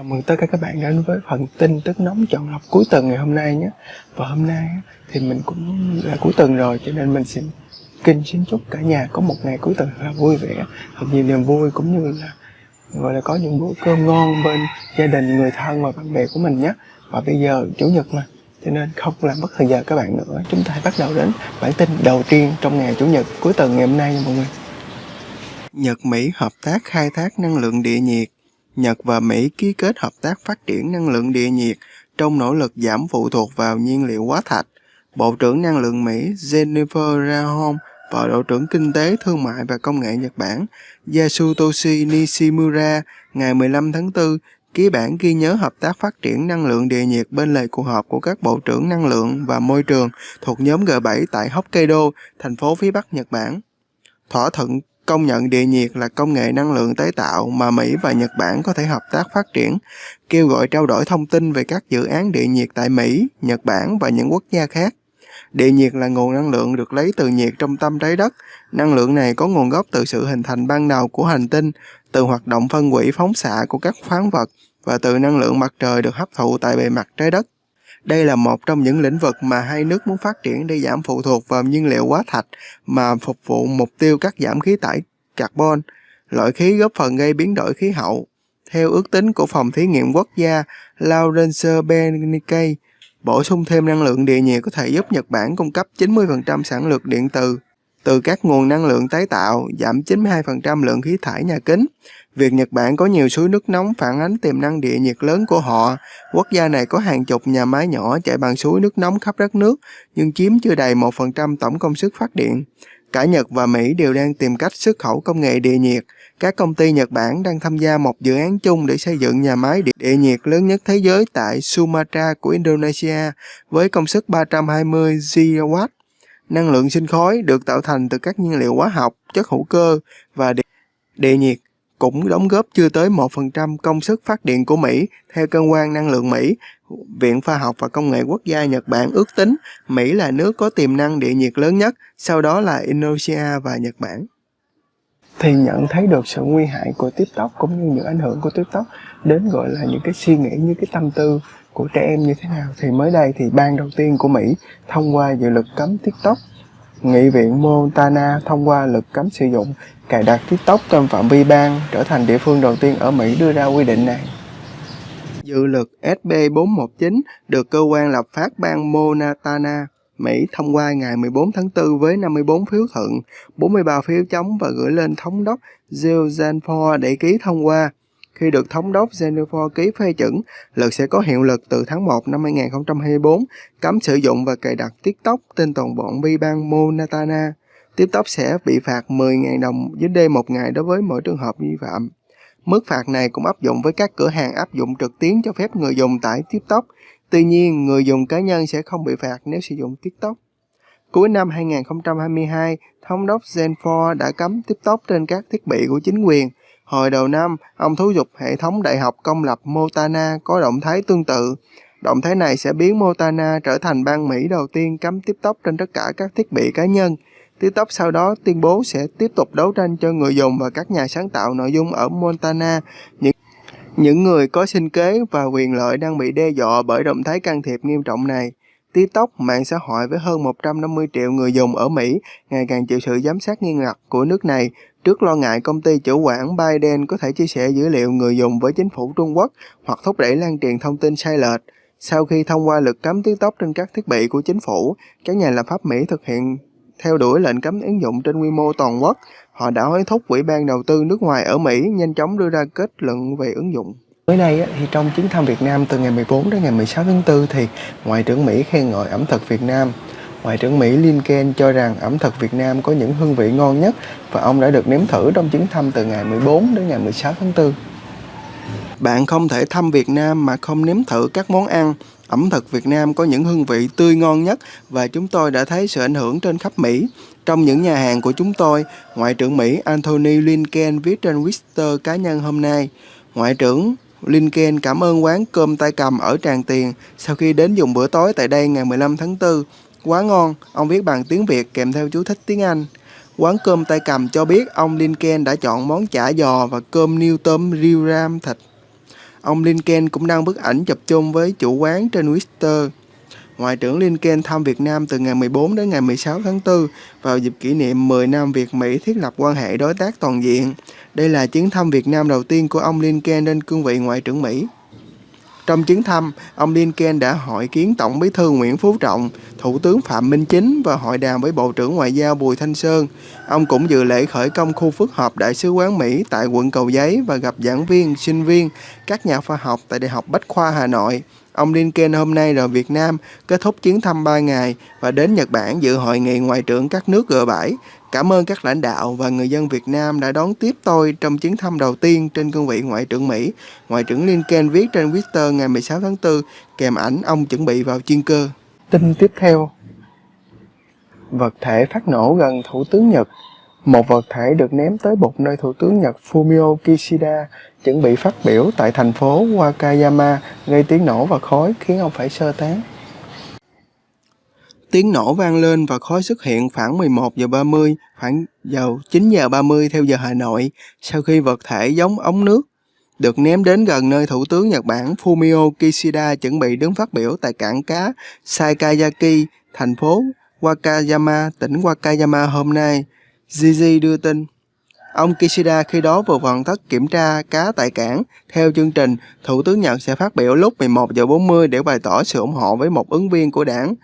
Chào mừng tất cả các bạn đến với phần tin tức nóng chọn lọc cuối tuần ngày hôm nay nhé. Và hôm nay thì mình cũng là cuối tuần rồi cho nên mình xin kinh xin chúc cả nhà có một ngày cuối tuần là vui vẻ, thật nhiều niềm vui cũng như là gọi là có những bữa cơm ngon bên gia đình, người thân và bạn bè của mình nhé. Và bây giờ chủ nhật mà cho nên không làm mất thời giờ các bạn nữa. Chúng ta hãy bắt đầu đến bản tin đầu tiên trong ngày chủ nhật cuối tuần ngày hôm nay nha mọi người. Nhật Mỹ hợp tác khai thác năng lượng địa nhiệt Nhật và Mỹ ký kết hợp tác phát triển năng lượng địa nhiệt trong nỗ lực giảm phụ thuộc vào nhiên liệu hóa thạch. Bộ trưởng Năng lượng Mỹ Jennifer Rahom và Bộ trưởng Kinh tế, Thương mại và Công nghệ Nhật Bản Yasutoshi Nishimura ngày 15 tháng 4 ký bản ghi nhớ hợp tác phát triển năng lượng địa nhiệt bên lề cuộc họp của các bộ trưởng năng lượng và môi trường thuộc nhóm G7 tại Hokkaido, thành phố phía Bắc Nhật Bản. Thỏa thuận công nhận địa nhiệt là công nghệ năng lượng tái tạo mà Mỹ và Nhật Bản có thể hợp tác phát triển, kêu gọi trao đổi thông tin về các dự án địa nhiệt tại Mỹ, Nhật Bản và những quốc gia khác. Địa nhiệt là nguồn năng lượng được lấy từ nhiệt trong tâm trái đất. Năng lượng này có nguồn gốc từ sự hình thành ban đầu của hành tinh, từ hoạt động phân hủy phóng xạ của các khoáng vật và từ năng lượng mặt trời được hấp thụ tại bề mặt trái đất. Đây là một trong những lĩnh vực mà hai nước muốn phát triển để giảm phụ thuộc vào nhiên liệu hóa thạch mà phục vụ mục tiêu cắt giảm khí thải carbon, loại khí góp phần gây biến đổi khí hậu. Theo ước tính của Phòng Thí nghiệm Quốc gia Lawrence Benincay, bổ sung thêm năng lượng địa nhiệt có thể giúp Nhật Bản cung cấp 90% sản lượng điện từ từ các nguồn năng lượng tái tạo, giảm 92% lượng khí thải nhà kính. Việc Nhật Bản có nhiều suối nước nóng phản ánh tiềm năng địa nhiệt lớn của họ. Quốc gia này có hàng chục nhà máy nhỏ chạy bằng suối nước nóng khắp đất nước, nhưng chiếm chưa đầy 1% tổng công suất phát điện. Cả Nhật và Mỹ đều đang tìm cách xuất khẩu công nghệ địa nhiệt. Các công ty Nhật Bản đang tham gia một dự án chung để xây dựng nhà máy địa nhiệt lớn nhất thế giới tại Sumatra của Indonesia với công suất 320 GW. Năng lượng sinh khói được tạo thành từ các nhiên liệu hóa học, chất hữu cơ và địa, địa nhiệt cũng đóng góp chưa tới 1% công suất phát điện của Mỹ, theo cơ quan năng lượng Mỹ. Viện Khoa học và Công nghệ Quốc gia Nhật Bản ước tính Mỹ là nước có tiềm năng địa nhiệt lớn nhất, sau đó là Indonesia và Nhật Bản. Thì nhận thấy được sự nguy hại của TikTok cũng như những ảnh hưởng của TikTok đến gọi là những cái suy nghĩ như cái tâm tư của trẻ em như thế nào thì mới đây thì ban đầu tiên của Mỹ thông qua dự luật cấm TikTok Nghị viện Montana thông qua luật cấm sử dụng cài đặt TikTok trong phạm vi bang trở thành địa phương đầu tiên ở Mỹ đưa ra quy định này. Dự luật SB 419 được cơ quan lập pháp bang Montana, Mỹ thông qua ngày 14 tháng 4 với 54 phiếu thuận, 43 phiếu chống và gửi lên thống đốc Jill Zanford để ký thông qua. Khi được thống đốc Jennifer ký phê chuẩn, luật sẽ có hiệu lực từ tháng 1 năm 2024, cấm sử dụng và cài đặt TikTok trên toàn bộ vi bang Montana. TikTok sẽ bị phạt 10.000 đồng dưới đây một ngày đối với mỗi trường hợp vi phạm. Mức phạt này cũng áp dụng với các cửa hàng áp dụng trực tuyến cho phép người dùng tải TikTok. Tuy nhiên, người dùng cá nhân sẽ không bị phạt nếu sử dụng TikTok. Cuối năm 2022, thống đốc Zenfor đã cấm TikTok trên các thiết bị của chính quyền. Hồi đầu năm, ông thúc giục hệ thống đại học công lập Montana có động thái tương tự. Động thái này sẽ biến Montana trở thành bang Mỹ đầu tiên cấm TikTok trên tất cả các thiết bị cá nhân. TikTok sau đó tuyên bố sẽ tiếp tục đấu tranh cho người dùng và các nhà sáng tạo nội dung ở Montana. Những những người có sinh kế và quyền lợi đang bị đe dọa bởi động thái can thiệp nghiêm trọng này. TikTok, mạng xã hội với hơn 150 triệu người dùng ở Mỹ, ngày càng chịu sự giám sát nghiêm ngặt của nước này trước lo ngại công ty chủ quản Biden có thể chia sẻ dữ liệu người dùng với chính phủ Trung Quốc hoặc thúc đẩy lan truyền thông tin sai lệch. Sau khi thông qua luật cấm TikTok trên các thiết bị của chính phủ, các nhà lập pháp Mỹ thực hiện theo đuổi lệnh cấm ứng dụng trên quy mô toàn quốc, họ đã hối thúc Ủy ban đầu tư nước ngoài ở Mỹ nhanh chóng đưa ra kết luận về ứng dụng. Mới đây thì trong chuyến thăm Việt Nam từ ngày 14 đến ngày 16 tháng 4 thì Ngoại trưởng Mỹ khen ngợi ẩm thực Việt Nam. Ngoại trưởng Mỹ Lincoln cho rằng ẩm thực Việt Nam có những hương vị ngon nhất và ông đã được nếm thử trong chuyến thăm từ ngày 14 đến ngày 16 tháng 4. Bạn không thể thăm Việt Nam mà không nếm thử các món ăn Ẩm thực Việt Nam có những hương vị tươi ngon nhất và chúng tôi đã thấy sự ảnh hưởng trên khắp Mỹ. Trong những nhà hàng của chúng tôi, Ngoại trưởng Mỹ Anthony Lincoln viết trên Twitter cá nhân hôm nay, Ngoại trưởng Lincoln cảm ơn quán cơm tay cầm ở Tràng Tiền sau khi đến dùng bữa tối tại đây ngày 15 tháng 4. Quá ngon, ông viết bằng tiếng Việt kèm theo chú thích tiếng Anh. Quán cơm tay cầm cho biết ông Lincoln đã chọn món chả giò và cơm niêu tôm riêu ram thịt ông Lincoln cũng đăng bức ảnh chụp chung với chủ quán trên Twitter. Ngoại trưởng Lincoln thăm Việt Nam từ ngày 14 đến ngày 16 tháng 4 vào dịp kỷ niệm 10 năm Việt-Mỹ thiết lập quan hệ đối tác toàn diện. Đây là chuyến thăm Việt Nam đầu tiên của ông Lincoln lên cương vị Ngoại trưởng Mỹ. Trong chuyến thăm, ông Lincoln đã hội kiến Tổng bí thư Nguyễn Phú Trọng, Thủ tướng Phạm Minh Chính và hội đàm với Bộ trưởng Ngoại giao Bùi Thanh Sơn. Ông cũng dự lễ khởi công khu phức hợp Đại sứ quán Mỹ tại quận Cầu Giấy và gặp giảng viên, sinh viên, các nhà khoa học tại Đại học Bách khoa Hà Nội. Ông Lincoln hôm nay rời Việt Nam, kết thúc chuyến thăm 3 ngày và đến Nhật Bản dự hội nghị ngoại trưởng các nước G7. Cảm ơn các lãnh đạo và người dân Việt Nam đã đón tiếp tôi trong chuyến thăm đầu tiên trên cương vị Ngoại trưởng Mỹ. Ngoại trưởng Lincoln viết trên Twitter ngày 16 tháng 4 kèm ảnh ông chuẩn bị vào chuyên cơ. Tin tiếp theo Vật thể phát nổ gần Thủ tướng Nhật một vật thể được ném tới bục nơi Thủ tướng Nhật Fumio Kishida chuẩn bị phát biểu tại thành phố Wakayama, gây tiếng nổ và khói khiến ông phải sơ tán. Tiếng nổ vang lên và khói xuất hiện khoảng 11 giờ 30, khoảng giờ 9 giờ 30 theo giờ Hà Nội, sau khi vật thể giống ống nước được ném đến gần nơi Thủ tướng Nhật Bản Fumio Kishida chuẩn bị đứng phát biểu tại cảng cá Saikayaki, thành phố Wakayama, tỉnh Wakayama hôm nay. Gigi đưa tin. Ông Kishida khi đó vừa hoàn tất kiểm tra cá tại cảng. Theo chương trình, Thủ tướng Nhật sẽ phát biểu lúc 11 giờ 40 để bày tỏ sự ủng hộ với một ứng viên của đảng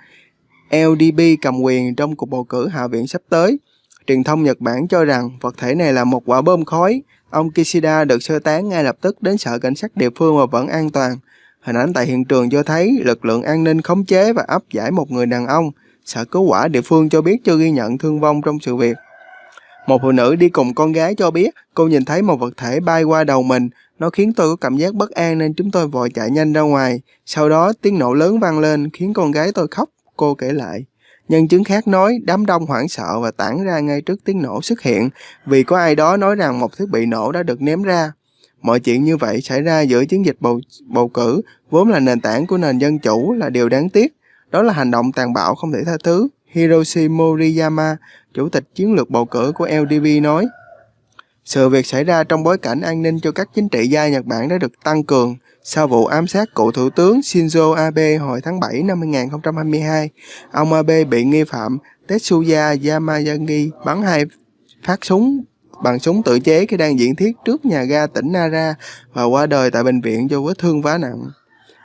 LDP cầm quyền trong cuộc bầu cử Hạ viện sắp tới. Truyền thông Nhật Bản cho rằng vật thể này là một quả bom khói. Ông Kishida được sơ tán ngay lập tức đến sở cảnh sát địa phương và vẫn an toàn. Hình ảnh tại hiện trường cho thấy lực lượng an ninh khống chế và áp giải một người đàn ông. Sở cứu hỏa địa phương cho biết chưa ghi nhận thương vong trong sự việc. Một phụ nữ đi cùng con gái cho biết cô nhìn thấy một vật thể bay qua đầu mình. Nó khiến tôi có cảm giác bất an nên chúng tôi vội chạy nhanh ra ngoài. Sau đó tiếng nổ lớn vang lên khiến con gái tôi khóc, cô kể lại. Nhân chứng khác nói đám đông hoảng sợ và tản ra ngay trước tiếng nổ xuất hiện vì có ai đó nói rằng một thiết bị nổ đã được ném ra. Mọi chuyện như vậy xảy ra giữa chiến dịch bầu, bầu cử vốn là nền tảng của nền dân chủ là điều đáng tiếc. Đó là hành động tàn bạo không thể tha thứ. Hiroshi Moriyama, chủ tịch chiến lược bầu cử của LDP nói. Sự việc xảy ra trong bối cảnh an ninh cho các chính trị gia Nhật Bản đã được tăng cường sau vụ ám sát cựu thủ tướng Shinzo Abe hồi tháng 7 năm 2022. Ông Abe bị nghi phạm Tetsuya Yamagami bắn hai phát súng bằng súng tự chế khi đang diễn thuyết trước nhà ga tỉnh Nara và qua đời tại bệnh viện do vết thương vá nặng.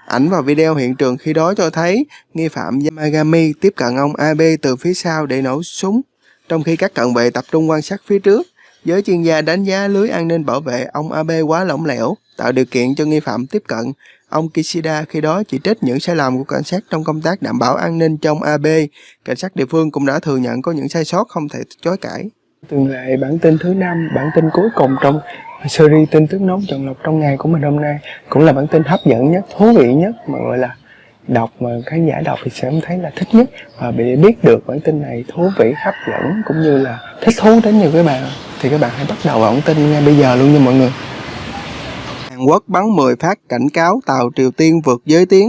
Ảnh và video hiện trường khi đó cho thấy nghi phạm Yamagami tiếp cận ông Abe từ phía sau để nổ súng, trong khi các cận vệ tập trung quan sát phía trước. Giới chuyên gia đánh giá lưới an ninh bảo vệ ông Abe quá lỏng lẻo, tạo điều kiện cho nghi phạm tiếp cận. Ông Kishida khi đó chỉ trích những sai lầm của cảnh sát trong công tác đảm bảo an ninh trong Abe. Cảnh sát địa phương cũng đã thừa nhận có những sai sót không thể chối cãi. tương lệ bản tin thứ năm, bản tin cuối cùng trong series tin tức nóng chọn lọc trong ngày của mình hôm nay cũng là bản tin hấp dẫn nhất, thú vị nhất mà gọi là đọc mà khán giả đọc thì sẽ thấy là thích nhất. Và để biết được bản tin này thú vị, hấp dẫn, cũng như là thích thú đến nhiều các bạn, thì các bạn hãy bắt đầu bản tin ngay bây giờ luôn nha mọi người. Hàn Quốc bắn 10 phát cảnh cáo tàu Triều Tiên vượt giới tuyến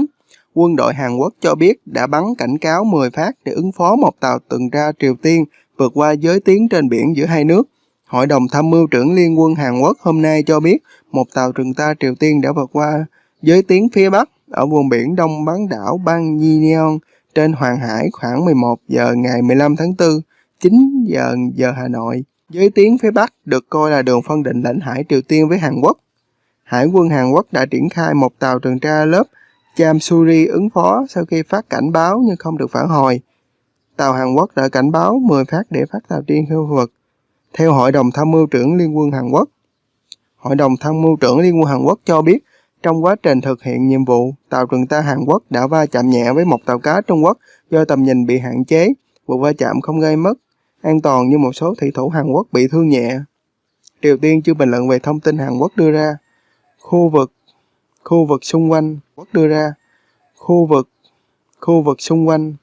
quân đội Hàn Quốc cho biết đã bắn cảnh cáo 10 phát để ứng phó một tàu tuần tra Triều Tiên vượt qua giới tuyến trên biển giữa hai nước. Hội đồng tham mưu trưởng Liên quân Hàn Quốc hôm nay cho biết một tàu tuần tra Triều Tiên đã vượt qua giới tuyến phía Bắc ở vùng biển đông bán đảo bang Yeon trên Hoàng Hải khoảng 11 giờ ngày 15 tháng 4, 9 giờ giờ Hà Nội. Giới tiếng phía Bắc được coi là đường phân định lãnh hải Triều Tiên với Hàn Quốc. Hải quân Hàn Quốc đã triển khai một tàu tuần tra lớp Chamsuri ứng phó sau khi phát cảnh báo nhưng không được phản hồi. Tàu Hàn Quốc đã cảnh báo 10 phát để phát tàu tiên khu vực theo Hội đồng Tham mưu trưởng Liên quân Hàn Quốc, Hội đồng Tham mưu trưởng Liên quân Hàn Quốc cho biết trong quá trình thực hiện nhiệm vụ, tàu tuần tra Hàn Quốc đã va chạm nhẹ với một tàu cá Trung Quốc do tầm nhìn bị hạn chế. Vụ va chạm không gây mất an toàn như một số thủy thủ Hàn Quốc bị thương nhẹ. Triều Tiên chưa bình luận về thông tin Hàn Quốc đưa ra. Khu vực khu vực xung quanh Quốc đưa ra khu vực khu vực xung quanh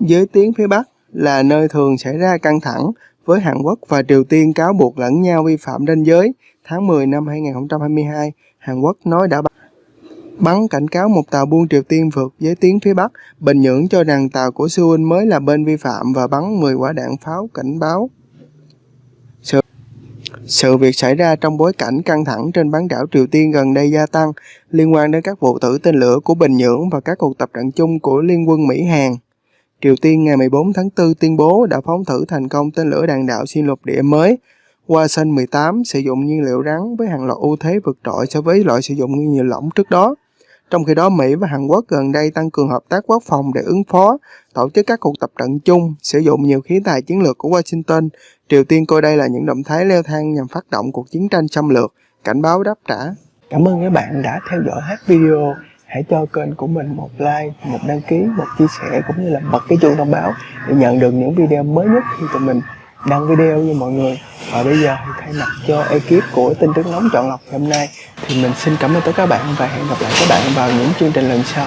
giới tuyến phía Bắc là nơi thường xảy ra căng thẳng với Hàn Quốc và Triều Tiên cáo buộc lẫn nhau vi phạm ranh giới. Tháng 10 năm 2022, Hàn Quốc nói đã bắn cảnh cáo một tàu buôn Triều Tiên vượt giới tuyến phía Bắc. Bình Nhưỡng cho rằng tàu của Seoul mới là bên vi phạm và bắn 10 quả đạn pháo cảnh báo. Sự, Sự việc xảy ra trong bối cảnh căng thẳng trên bán đảo Triều Tiên gần đây gia tăng liên quan đến các vụ thử tên lửa của Bình Nhưỡng và các cuộc tập trận chung của Liên quân Mỹ-Hàn. Triều Tiên ngày 14 tháng 4 tuyên bố đã phóng thử thành công tên lửa đạn đạo xuyên lục địa mới Wasan 18 sử dụng nhiên liệu rắn với hàng loạt ưu thế vượt trội so với loại sử dụng nguyên liệu lỏng trước đó. Trong khi đó, Mỹ và Hàn Quốc gần đây tăng cường hợp tác quốc phòng để ứng phó, tổ chức các cuộc tập trận chung, sử dụng nhiều khí tài chiến lược của Washington. Triều Tiên coi đây là những động thái leo thang nhằm phát động cuộc chiến tranh xâm lược, cảnh báo đáp trả. Cảm ơn các bạn đã theo dõi hết video. Hãy cho kênh của mình một like, một đăng ký, một chia sẻ cũng như là bật cái chuông thông báo để nhận được những video mới nhất khi tụi mình đăng video như mọi người. Và bây giờ thì thay mặt cho ekip của tin tức nóng chọn lọc hôm nay, thì mình xin cảm ơn tất cả các bạn và hẹn gặp lại các bạn vào những chương trình lần sau.